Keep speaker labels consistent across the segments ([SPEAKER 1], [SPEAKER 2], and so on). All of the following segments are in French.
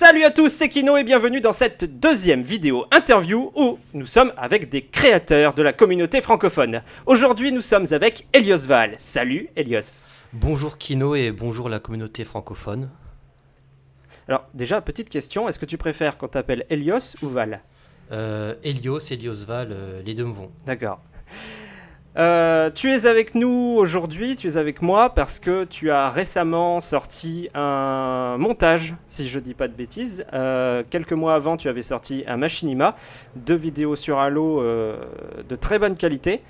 [SPEAKER 1] Salut à tous, c'est Kino et bienvenue dans cette deuxième vidéo interview où nous sommes avec des créateurs de la communauté francophone. Aujourd'hui, nous sommes avec Elios Val. Salut Elios.
[SPEAKER 2] Bonjour Kino et bonjour la communauté francophone.
[SPEAKER 1] Alors déjà, petite question, est-ce que tu préfères qu'on t'appelle Elios ou Val?
[SPEAKER 2] Euh, Elios, Elios Val, euh, les deux me vont.
[SPEAKER 1] D'accord. Euh, tu es avec nous aujourd'hui, tu es avec moi parce que tu as récemment sorti un montage, si je dis pas de bêtises. Euh, quelques mois avant, tu avais sorti un Machinima, deux vidéos sur Halo euh, de très bonne qualité.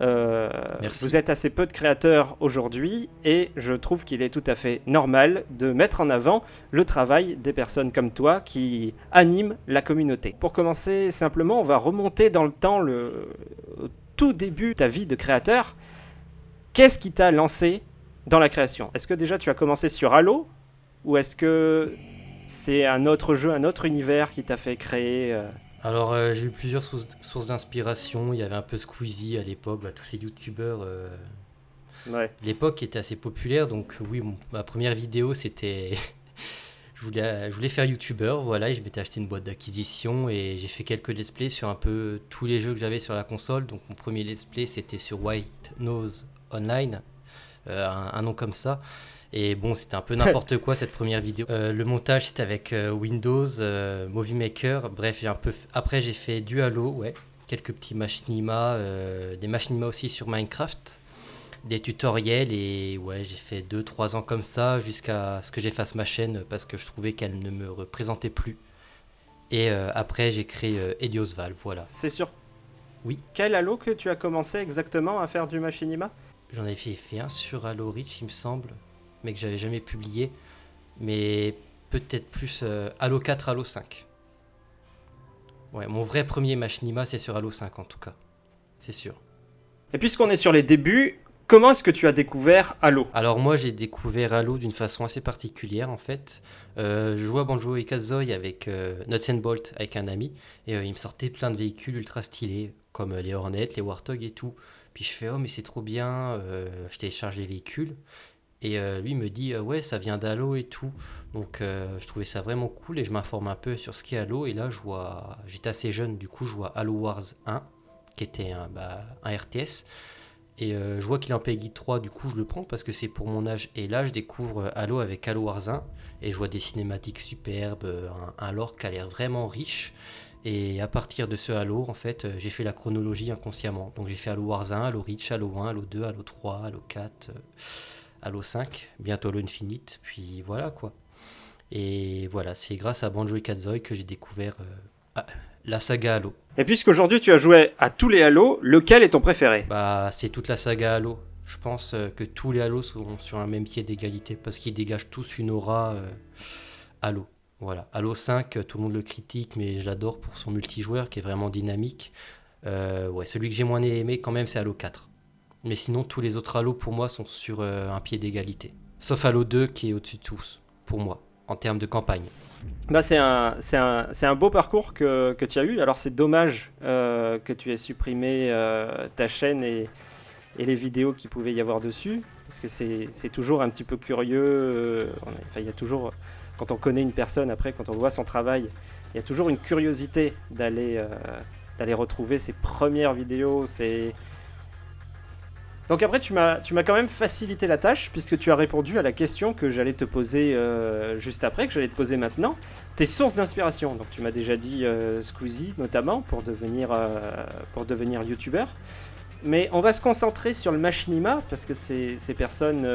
[SPEAKER 2] Merci.
[SPEAKER 1] Vous êtes assez peu de créateurs aujourd'hui et je trouve qu'il est tout à fait normal de mettre en avant le travail des personnes comme toi qui animent la communauté. Pour commencer simplement, on va remonter dans le temps le tout début de ta vie de créateur, qu'est-ce qui t'a lancé dans la création? Est-ce que déjà tu as commencé sur Halo Ou est-ce que c'est un autre jeu, un autre univers qui t'a fait créer euh?
[SPEAKER 2] Alors euh, j'ai eu plusieurs sources, d'inspiration. Il y avait un peu Squeezie à l'époque, bah, tous ces youtubeurs. Euh,
[SPEAKER 1] ouais.
[SPEAKER 2] L'époque était assez populaire, donc oui, ma première vidéo c'était je voulais, je voulais faire youtubeur, voilà, et je m'étais acheté une boîte d'acquisition et j'ai fait quelques let's play sur un peu tous les jeux que j'avais sur la console. Donc mon premier let's play c'était sur White Nose Online, euh, un, nom comme ça. Et bon, c'était un peu n'importe quoi cette première vidéo. Euh, le montage c'était avec euh, Windows, Movie Maker, bref, j'ai un peu. Après j'ai fait du Halo, ouais, quelques petits machinima, des machinima aussi sur Minecraft des tutoriels et ouais, j'ai fait 2-3 ans comme ça jusqu'à ce que j'efface ma chaîne parce que je trouvais qu'elle ne me représentait plus. Et euh, après, j'ai créé euh, Elios Valve, voilà.
[SPEAKER 1] C'est sûr.
[SPEAKER 2] Oui.
[SPEAKER 1] Quel Halo que tu as commencé exactement à faire du machinima?
[SPEAKER 2] J'en avais fait, fait, un sur Halo Reach, il me semble, mais que j'avais jamais publié. Mais peut-être plus euh, Halo 4, Halo 5. Ouais, mon vrai premier machinima, c'est sur Halo 5 en tout cas. C'est sûr.
[SPEAKER 1] Et puisqu'on est sur les débuts, Comment est-ce que tu as découvert Halo?
[SPEAKER 2] Alors moi j'ai découvert Halo d'une façon assez particulière en fait. Euh, je jouais à Banjo et Kazooie avec euh, Nuts and Bolt avec un ami et euh, il me sortait plein de véhicules ultra stylés comme les Hornets, les Warthog et tout. Puis je fais oh mais c'est trop bien, je télécharge les véhicules et lui me dit ouais ça vient d'Halo et tout. Donc je trouvais ça vraiment cool et je m'informe un peu sur ce qu'est Halo et là je j'étais assez jeune du coup je vois Halo Wars 1 qui était un, bah, un RTS. Et euh, je vois qu'il est en Peggy 3, du coup je le prends parce que c'est pour mon âge. Et là je découvre Halo avec Halo Wars 1 et je vois des cinématiques superbes, euh, un, lore qui a l'air vraiment riche. Et à partir de ce Halo, en fait, euh, j'ai fait la chronologie inconsciemment. Donc j'ai fait Halo Wars 1, Halo Reach, Halo 1, Halo 2, Halo 3, Halo 4, Halo 5, bientôt Halo Infinite, puis voilà quoi. Et voilà, c'est grâce à Banjo et que j'ai découvert la saga Halo.
[SPEAKER 1] Et puisqu'aujourd'hui tu as joué à tous les Halo, lequel est ton préféré?
[SPEAKER 2] Bah, c'est toute la saga Halo. Je pense euh, que tous les Halo sont sur un même pied d'égalité parce qu'ils dégagent tous une aura euh, Halo. Voilà. Halo 5, euh, tout le monde le critique, mais je l'adore pour son multijoueur qui est vraiment dynamique. ouais, celui que j'ai moins aimé quand même, c'est Halo 4. Mais sinon, tous les autres Halo pour moi sont sur un pied d'égalité. Sauf Halo 2 qui est au-dessus de tous, pour moi, en termes de campagne.
[SPEAKER 1] Bah, c'est un, un, un, beau parcours que, que tu as eu. Alors c'est dommage euh, que tu aies supprimé euh, ta chaîne et, et, les vidéos qu'il pouvait y avoir dessus. Parce que c'est toujours un petit peu curieux. Euh, enfin, il y a toujours, quand on connaît une personne, après, quand on voit son travail, il y a toujours une curiosité d'aller d'aller retrouver ses premières vidéos, ses, donc après, tu m'as, quand même facilité la tâche puisque tu as répondu à la question que j'allais te poser euh, juste après, que j'allais te poser maintenant. Tes sources d'inspiration. Donc tu m'as déjà dit euh, Squeezie notamment pour devenir, euh, pour devenir youtubeur. Mais on va se concentrer sur le machinima parce que ces, ces personnes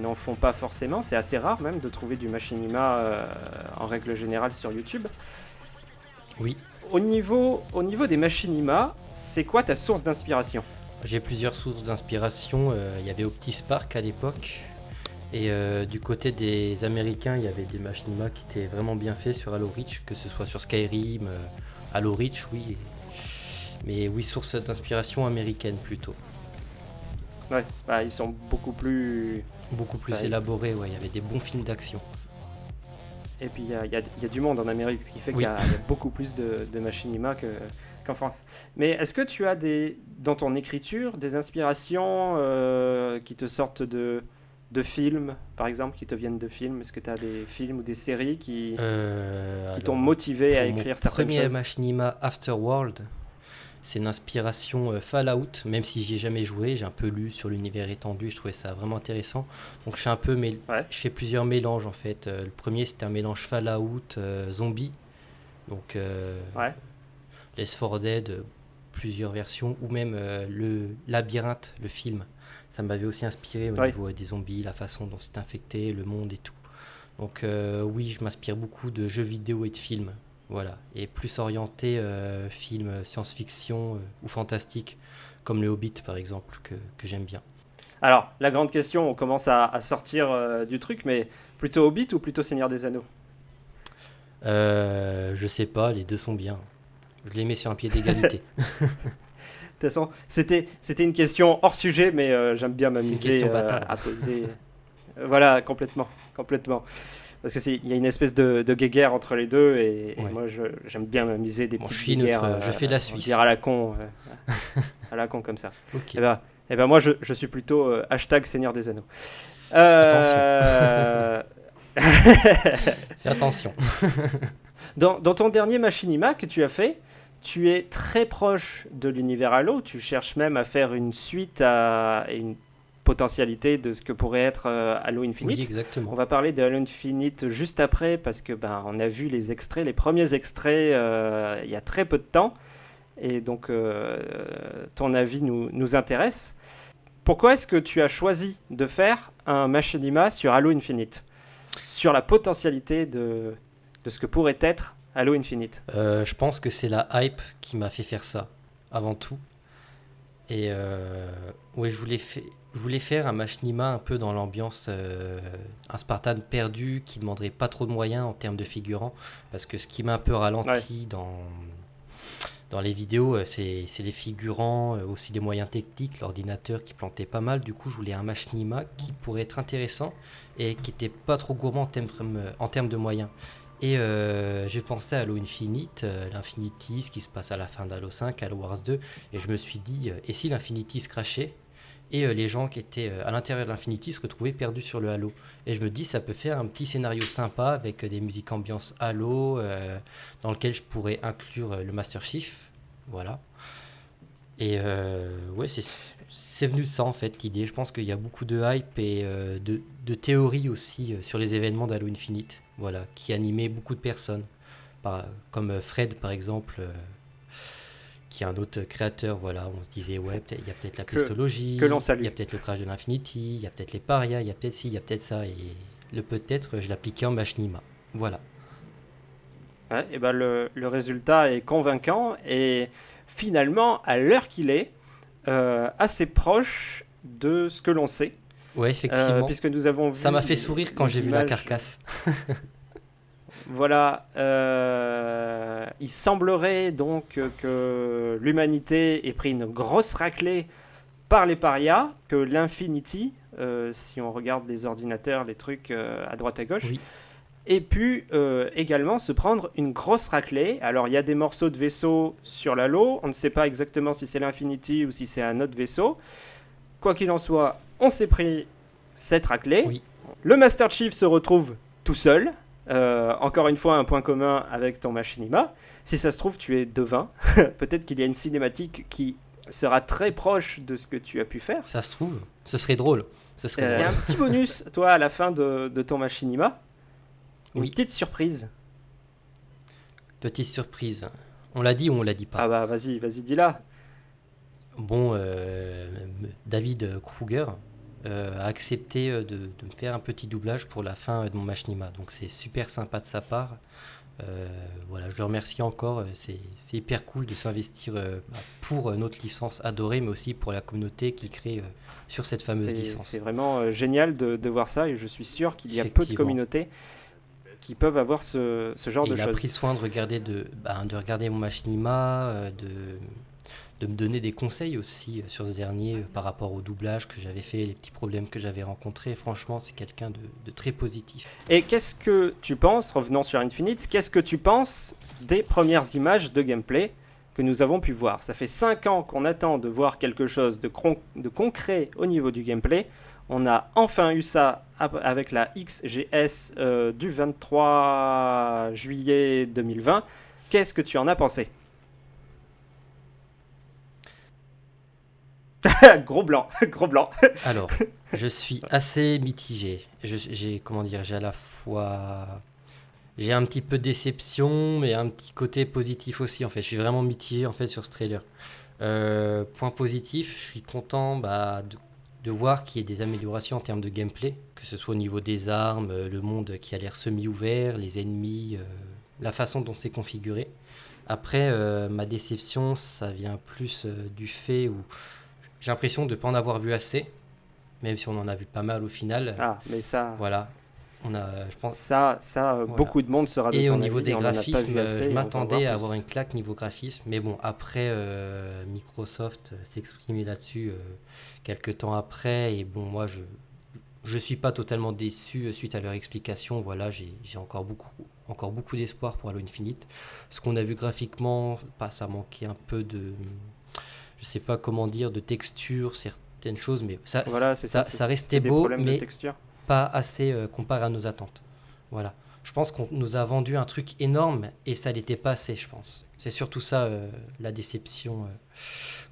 [SPEAKER 1] n'en font pas forcément. C'est assez rare même de trouver du machinima en règle générale sur YouTube.
[SPEAKER 2] Oui.
[SPEAKER 1] Au niveau, au niveau des machinima, c'est quoi ta source d'inspiration?
[SPEAKER 2] J'ai plusieurs sources d'inspiration. Euh, il y avait OptiSpark à l'époque. Et euh, du côté des Américains, il y avait des machinima qui étaient vraiment bien faits sur Halo Reach, que ce soit sur Skyrim, euh, Halo Reach, oui. Mais oui, source d'inspiration américaine plutôt.
[SPEAKER 1] Ouais, bah, ils sont beaucoup plus...
[SPEAKER 2] Beaucoup plus élaborés, ouais. Il y avait des bons films d'action.
[SPEAKER 1] Et puis il y, y a, du monde en Amérique, ce qui fait qu'il y, a beaucoup plus de, de machinima que, qu'en France. Mais est-ce que tu as des, dans ton écriture des inspirations euh, qui te sortent de, de films, par exemple, qui te viennent de films? Est-ce que tu as des films ou des séries qui,
[SPEAKER 2] Euh,
[SPEAKER 1] qui t'ont motivé à écrire certaines
[SPEAKER 2] premier
[SPEAKER 1] choses?
[SPEAKER 2] Machinima Afterworld, c'est une inspiration euh, Fallout, même si j'y ai jamais joué, j'ai un peu lu sur l'univers étendu et je trouvais ça vraiment intéressant. Donc je fais un peu
[SPEAKER 1] Ouais.
[SPEAKER 2] je fais plusieurs mélanges en fait. Euh, le premier c'était un mélange Fallout zombie. Donc
[SPEAKER 1] Ouais.
[SPEAKER 2] Left 4 Dead, euh, plusieurs versions ou même euh, le labyrinthe, le film. Ça m'avait aussi inspiré au
[SPEAKER 1] Ouais.
[SPEAKER 2] niveau euh, des zombies, la façon dont c'est infecté, le monde et tout. Donc oui, je m'inspire beaucoup de jeux vidéo et de films. Voilà, et plus orienté film science-fiction ou fantastique, comme le Hobbit par exemple, que, que j'aime bien.
[SPEAKER 1] Alors, la grande question, on commence à, à sortir euh, du truc, mais plutôt Hobbit ou plutôt Seigneur des Anneaux?
[SPEAKER 2] Euh, je sais pas, les deux sont bien. Je les mets sur un pied d'égalité.
[SPEAKER 1] De toute façon, c'était, c'était une question hors sujet, mais euh, j'aime bien m'amuser
[SPEAKER 2] question
[SPEAKER 1] euh, à poser. Euh, voilà, complètement, complètement. Parce que il y a une espèce de, de guéguerre entre les deux, et, et
[SPEAKER 2] Ouais.
[SPEAKER 1] moi j'aime bien m'amuser des
[SPEAKER 2] Bon,
[SPEAKER 1] petites
[SPEAKER 2] je suis
[SPEAKER 1] guéguerres,
[SPEAKER 2] neutre, je fais la
[SPEAKER 1] on va
[SPEAKER 2] Suisse.
[SPEAKER 1] dire à la con, euh, à la con comme ça.
[SPEAKER 2] ok.
[SPEAKER 1] Eh ben, eh ben moi je, je suis plutôt euh, hashtag Seigneur des Anneaux. Euh,
[SPEAKER 2] Fais attention.
[SPEAKER 1] Dans, dans ton dernier Machinima que tu as fait, tu es très proche de l'univers Halo. Tu cherches même à faire une suite à et une potentialité de ce que pourrait être euh, Halo Infinite.
[SPEAKER 2] Oui, exactement.
[SPEAKER 1] On va parler de Halo Infinite juste après parce que ben on a vu les extraits, les premiers extraits euh, il y a très peu de temps et donc euh, ton avis nous, nous intéresse. Pourquoi est-ce que tu as choisi de faire un machinima sur Halo Infinite? Sur la potentialité de, de ce que pourrait être Halo Infinite
[SPEAKER 2] Euh, je pense que c'est la hype qui m'a fait faire ça, avant tout. Et euh, ouais, je voulais, fa- je voulais faire un machinima un peu dans l'ambiance, euh, un Spartan perdu qui demanderait pas trop de moyens en termes de figurants. Parce que ce qui m'a un peu ralenti dans, dans les vidéos, c'est les figurants, aussi les moyens techniques, l'ordinateur qui plantait pas mal. Du coup, je voulais un machinima qui pourrait être intéressant et qui était pas trop gourmand en termes, en termes de moyens. Et euh, j'ai pensé à Halo Infinite, euh, l'Infinity, ce qui se passe à la fin d'Halo 5, Halo Wars 2, et je me suis dit, euh, et si l'Infinity se crachait? Et les gens qui étaient à l'intérieur de l'Infinity se retrouvaient perdus sur le Halo Et je me dis, ça peut faire un petit scénario sympa avec des musiques ambiance Halo, dans lequel je pourrais inclure le Master Chief, voilà. Et ouais, c'est venu de ça en fait l'idée. Je pense qu'il y a beaucoup de hype et de, de théories aussi sur les événements d'Halo Infinite, voilà, qui animaient beaucoup de personnes, par- comme euh, Fred par exemple, euh, qui est un autre créateur. Voilà, on se disait ouais, il y a peut-être la pistologie,
[SPEAKER 1] que
[SPEAKER 2] il y a peut-être le crash de l'Infinity, il y a peut-être les parias, il y a peut-être ci, il y a peut-être ça, et le peut-être je l'appliquais en machinima. Voilà.
[SPEAKER 1] Ouais, et ben le, le résultat est convaincant et finalement, à l'heure qu'il est, euh, assez proche de ce que l'on sait.
[SPEAKER 2] Ouais,
[SPEAKER 1] Euh,
[SPEAKER 2] effectivement.
[SPEAKER 1] puisque nous avons vu
[SPEAKER 2] ça m'a fait sourire quand j'ai vu la carcasse.
[SPEAKER 1] Voilà, euh, il semblerait donc que l'humanité ait pris une grosse raclée par les parias, que l'Infinity, euh, si on regarde les ordinateurs, les trucs euh, à droite à gauche,
[SPEAKER 2] Oui.
[SPEAKER 1] ait pu également se prendre une grosse raclée. Alors il y a des morceaux de vaisseau sur l'halo, on ne sait pas exactement si c'est l'Infinity ou si c'est un autre vaisseau. Quoi qu'il en soit, on s'est pris cette raclée.
[SPEAKER 2] Oui.
[SPEAKER 1] Le Master Chief se retrouve tout seul. Euh, encore une fois, un point commun avec ton machinima. Si ça se trouve, tu es devin. Peut-être qu'il y a une cinématique qui sera très proche de ce que tu as pu faire.
[SPEAKER 2] Ça se trouve, ce serait drôle. Ce serait
[SPEAKER 1] Euh, Il y a
[SPEAKER 2] drôle.
[SPEAKER 1] un petit bonus, toi, à la fin de, de ton machinima. Une
[SPEAKER 2] Oui.
[SPEAKER 1] petite surprise.
[SPEAKER 2] Petite surprise. On l'a dit ou on l'a dit pas
[SPEAKER 1] Ah bah vas-y, vas-y, dis-la.
[SPEAKER 2] Bon, euh, David Kruger a accepté euh, de, de me faire un petit doublage pour la fin de mon machinima. Donc c'est super sympa de sa part. Euh, voilà, je le remercie encore. euh, C'est hyper cool de s'investir euh, bah, pour euh, notre licence adorée, mais aussi pour la communauté qui crée euh, sur cette fameuse licence.
[SPEAKER 1] c'est vraiment euh, génial de, de voir ça et je suis sûr qu'il y a peu de communautés qui peuvent avoir ce, ce genre
[SPEAKER 2] Et
[SPEAKER 1] de
[SPEAKER 2] il a
[SPEAKER 1] choses.
[SPEAKER 2] pris soin de regarder, de, bah, de regarder mon machinima, euh, de, de me donner des conseils aussi euh, sur ce dernier euh, par rapport au doublage que j'avais fait, les petits problèmes que j'avais rencontrés. Franchement, c'est quelqu'un de, de très positif.
[SPEAKER 1] Et qu'est-ce que tu penses, revenons sur Infinite, qu'est-ce que tu penses des premières images de gameplay que nous avons pu voir? Ça fait 5 ans qu'on attend de voir quelque chose de concret au niveau du gameplay. On a enfin eu ça avec la XGS euh, du 23 juillet 2020. Qu'est-ce que tu en as pensé? gros blanc, gros blanc.
[SPEAKER 2] Alors, je suis assez mitigé. J'ai comment dire, j'ai à la fois j'ai un petit peu de déception, mais un petit côté positif aussi en fait. Je suis vraiment mitigé en fait sur ce trailer. Euh, point positif, je suis content bah, de, voir qu'il y ait des améliorations en termes de gameplay, que ce soit au niveau des armes, euh, le monde qui a l'air semi-ouvert, les ennemis, euh, la façon dont c'est configuré. Après, ma déception, ça vient plus du fait où j'ai l'impression de ne pas en avoir vu assez, même si on en a vu pas mal au final.
[SPEAKER 1] Ah, mais ça.
[SPEAKER 2] Voilà. On a, je pense.
[SPEAKER 1] Ça, ça beaucoup de monde sera de
[SPEAKER 2] Et au niveau des graphismes, je m'attendais à avoir une claque niveau graphisme, mais bon, après, euh, Microsoft s'exprimait là-dessus euh, quelques temps après, et bon, moi, je je suis pas totalement déçu euh, suite à leur explication. Voilà, j'ai encore beaucoup, encore beaucoup d'espoir pour Halo Infinite. Ce qu'on a vu graphiquement, pas, ça manquait un peu de je sais pas comment dire, de texture, certaines choses, mais ça, voilà, ça, ça, restait beau, mais pas assez euh, comparé à nos attentes. Voilà. Je pense qu'on nous a vendu un truc énorme et ça n'était pas assez, je pense. C'est surtout ça euh, la déception euh,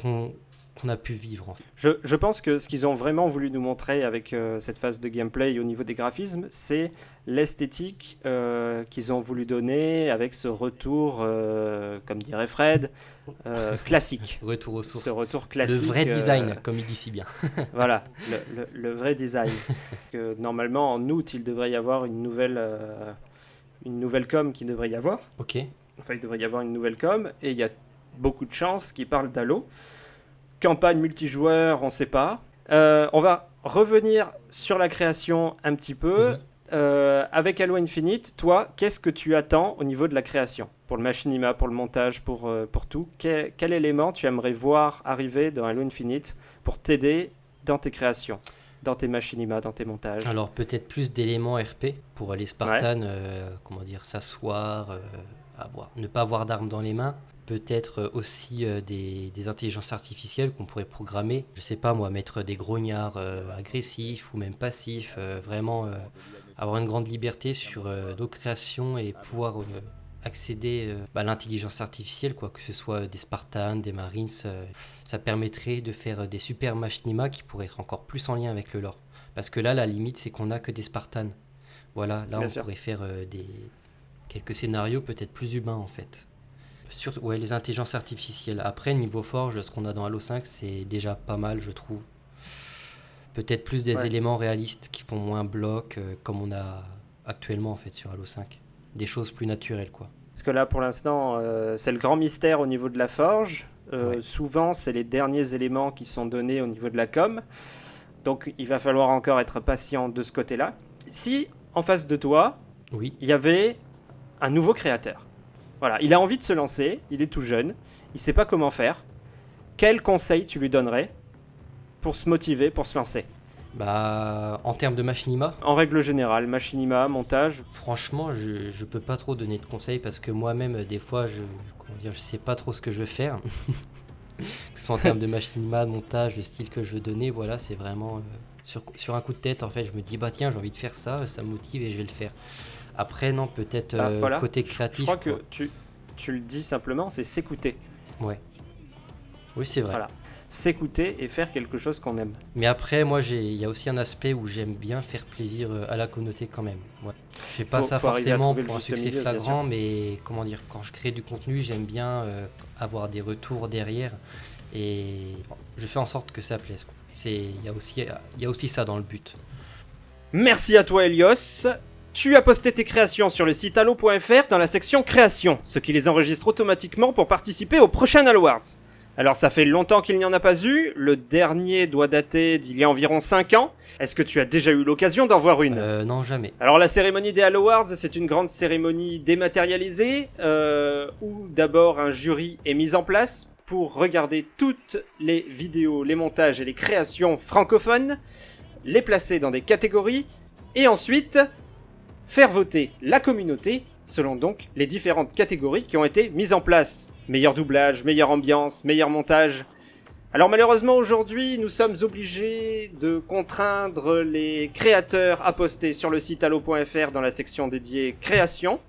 [SPEAKER 2] qu'on qu'on a pu vivre.
[SPEAKER 1] je, je, pense que ce qu'ils ont vraiment voulu nous montrer avec cette phase de gameplay au niveau des graphismes, c'est l'esthétique qu'ils ont voulu donner avec ce retour, comme dirait Fred, euh, classique.
[SPEAKER 2] retour aux sources.
[SPEAKER 1] Ce retour classique.
[SPEAKER 2] Le vrai design, euh, comme il dit si bien.
[SPEAKER 1] voilà, le, vrai design. que, normalement, en août, il devrait y avoir une nouvelle, euh, une nouvelle com qui devrait y avoir.
[SPEAKER 2] Ok.
[SPEAKER 1] Enfin, il devrait y avoir une nouvelle com, et il y a beaucoup de chances qui parlent d'Halo. Campagne multijoueur, on ne sait pas. on va revenir sur la création un petit peu. avec Halo Infinite, toi, qu'est-ce que tu attends au niveau de la création? Pour le machinima, pour le montage, pour, euh, pour tout. Quel, élément tu aimerais voir arriver dans Halo Infinite pour t'aider dans tes créations dans tes machinima, dans tes montages?
[SPEAKER 2] Alors peut-être plus d'éléments RP pour les Spartans, euh, comment dire, s'asseoir, euh, avoir, ne pas avoir d'armes dans les mains. Peut-être aussi des, des, intelligences artificielles qu'on pourrait programmer. Je sais pas moi, mettre des grognards agressifs ou même passifs. vraiment avoir une grande liberté sur nos créations et pouvoir accéder euh, bah, à l'intelligence artificielle, quoi, que ce soit des Spartans, des Marines, euh, ça permettrait de faire euh, des super machinima qui pourraient être encore plus en lien avec le lore. Parce que là, la limite, c'est qu'on n'a que des Spartans. Voilà, là, on pourrait faire des quelques scénarios peut-être plus humains, en fait. Sur ouais, les intelligences artificielles. Après, niveau forge, ce qu'on a dans Halo 5, c'est déjà pas mal, je trouve. Peut-être plus des éléments réalistes qui font moins bloc, comme on a actuellement, en fait, sur Halo 5 des choses plus naturelles. Quoi.
[SPEAKER 1] Parce que là, pour l'instant, euh, c'est le grand mystère au niveau de la forge. Euh, souvent, c'est les derniers éléments qui sont donnés au niveau de la com. Donc, il va falloir encore être patient de ce côté-là. Si, en face de toi,
[SPEAKER 2] oui.
[SPEAKER 1] il y avait un nouveau créateur. Voilà, il a envie de se lancer, il est tout jeune, il sait pas comment faire. Quel conseil tu lui donnerais pour se motiver, pour se lancer?
[SPEAKER 2] Bah, en termes de machinima?
[SPEAKER 1] En règle générale, machinima, montage
[SPEAKER 2] Franchement, je, je peux pas trop donner de conseils parce que moi-même, des fois, je, comment dire, je sais pas trop ce que je veux faire. que ce soit en termes de machinima, de montage, le style que je veux donner, voilà, c'est vraiment. Euh, sur, sur, un coup de tête, en fait, je me dis, bah tiens, j'ai envie de faire ça, ça me motive et je vais le faire. Après, non, peut-être bah, euh, côté créatif. Je
[SPEAKER 1] crois que tu, tu le dis simplement, c'est s'écouter.
[SPEAKER 2] Ouais. Oui, c'est vrai.
[SPEAKER 1] Voilà s'écouter et faire quelque chose qu'on aime.
[SPEAKER 2] Mais après, moi, il y a aussi un aspect où j'aime bien faire plaisir euh, à la communauté quand même. Ouais. Je fais pas ça forcément pour un succès flagrant, mais comment dire, quand je crée du contenu, j'aime bien euh, avoir des retours derrière et je fais en sorte que ça plaise. Il y, a aussi, y a aussi ça dans le but.
[SPEAKER 1] Merci à toi, Elios. Tu as posté tes créations sur le site allo.fr dans la section création, ce qui les enregistre automatiquement pour participer au prochain Awards. Alors ça fait longtemps qu'il n'y en a pas eu, le dernier doit dater d'il y a environ 5 ans. Est-ce que tu as déjà eu l'occasion d'en voir une?
[SPEAKER 2] Euh, Non, jamais.
[SPEAKER 1] Alors la cérémonie des Halo Awards, c'est une grande cérémonie dématérialisée, euh, où d'abord un jury est mis en place pour regarder toutes les vidéos, les montages et les créations francophones, les placer dans des catégories, et ensuite faire voter la communauté selon donc les différentes catégories qui ont été mises en place meilleur doublage, meilleure ambiance, meilleur montage. Alors malheureusement aujourd'hui, nous sommes obligés de contraindre les créateurs à poster sur le site allo.fr dans la section dédiée création.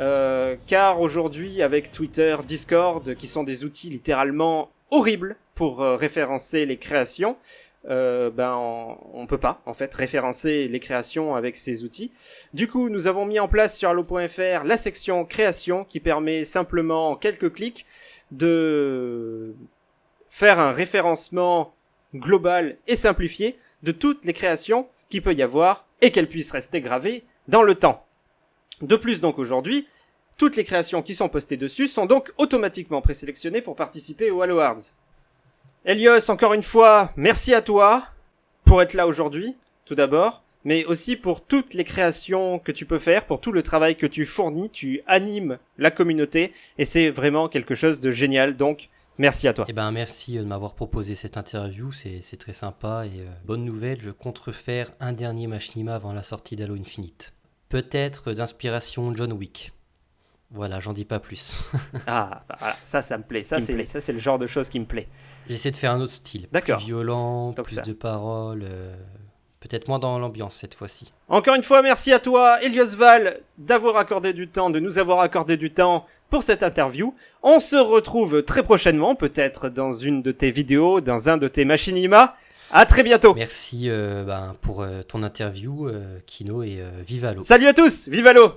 [SPEAKER 1] Euh, car aujourd'hui, avec Twitter, Discord, qui sont des outils littéralement horribles pour euh, référencer les créations, euh, ben on, ne peut pas en fait référencer les créations avec ces outils. Du coup, nous avons mis en place sur allo.fr la section création qui permet simplement en quelques clics de faire un référencement global et simplifié de toutes les créations qui peut y avoir et qu'elles puissent rester gravées dans le temps. De plus donc aujourd'hui, toutes les créations qui sont postées dessus sont donc automatiquement présélectionnées pour participer au Halo Awards. Elios, encore une fois, merci à toi pour être là aujourd'hui, tout d'abord, mais aussi pour toutes les créations que tu peux faire, pour tout le travail que tu fournis, tu animes la communauté, et c'est vraiment quelque chose de génial, donc Merci à toi.
[SPEAKER 2] Eh ben, merci euh, de m'avoir proposé cette interview, c'est très sympa. Et euh, bonne nouvelle, je compte refaire un dernier machinima avant la sortie d'Halo Infinite. Peut-être d'inspiration John Wick. Voilà, j'en dis pas plus.
[SPEAKER 1] ah, bah ça, ça me plaît. Ça, c'est ça, c'est le genre de choses qui me plaît.
[SPEAKER 2] J'essaie de faire un autre style. D'accord. Plus violent, plus de paroles. Euh, peut-être moins dans l'ambiance cette fois-ci.
[SPEAKER 1] Encore une fois, merci à toi, Elios Val, d'avoir accordé du temps, de nous avoir accordé du temps pour cette interview. On se retrouve très prochainement, peut-être dans une de tes vidéos, dans un de tes machinima. À très bientôt.
[SPEAKER 2] Merci euh, ben, pour euh, ton interview, Kino, et Vivalo.
[SPEAKER 1] Salut à tous, Vivalo